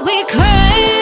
I'll